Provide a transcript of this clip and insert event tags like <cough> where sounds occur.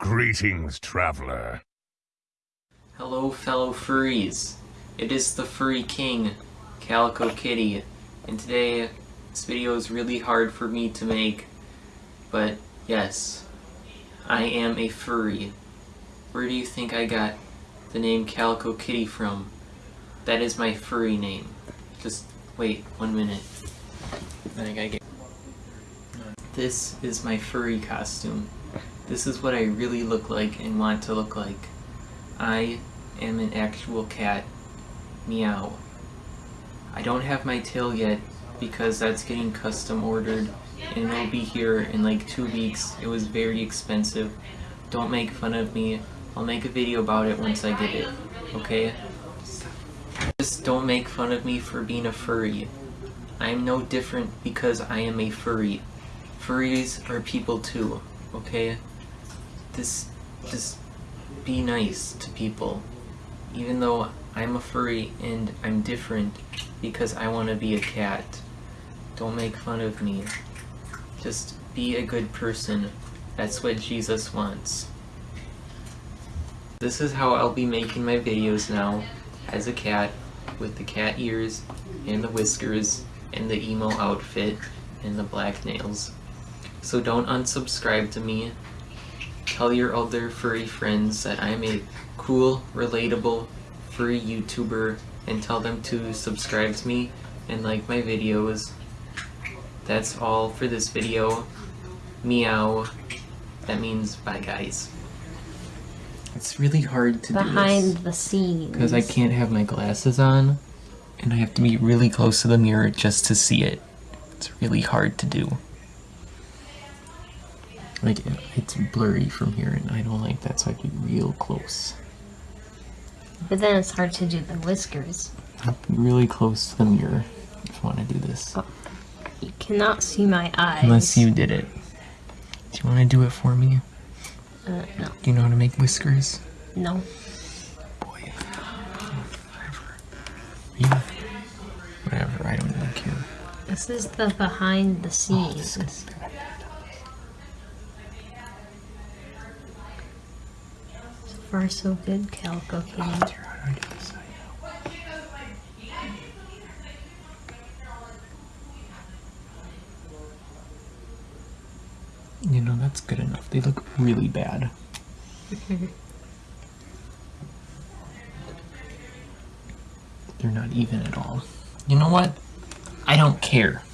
Greetings, traveler. Hello, fellow furries. It is the Furry King, Calico Kitty, and today this video is really hard for me to make, but yes, I am a furry. Where do you think I got the name Calico Kitty from? That is my furry name. Just wait one minute. I think I get. This is my furry costume. This is what I really look like and want to look like. I am an actual cat. Meow. I don't have my tail yet because that's getting custom ordered and it'll be here in like two weeks. It was very expensive. Don't make fun of me. I'll make a video about it once I get it. Okay? Just don't make fun of me for being a furry. I am no different because I am a furry. Furries are people too, okay? This, just be nice to people. Even though I'm a furry and I'm different because I want to be a cat. Don't make fun of me. Just be a good person. That's what Jesus wants. This is how I'll be making my videos now, as a cat, with the cat ears, and the whiskers, and the emo outfit, and the black nails. So don't unsubscribe to me. Tell your other furry friends that I'm a cool, relatable, furry YouTuber and tell them to subscribe to me and like my videos. That's all for this video. Meow. That means bye guys. It's really hard to Behind do this. the scenes. Because I can't have my glasses on and I have to be really close to the mirror just to see it. It's really hard to do. Like, it's blurry from here, and I don't like that, so I have to be real close. But then it's hard to do the whiskers. Really close to the mirror if I want to do this. You cannot see my eyes. Unless you did it. Do you want to do it for me? Uh, no. Do you know how to make whiskers? No. Boy. Whatever. Yeah. Whatever, I don't even care. This is the behind the Oh, this scenes. is far, so good, Calico Kitty. How do I do this? You know, that's good enough. They look really bad. <laughs> They're not even at all. You know what? I don't care.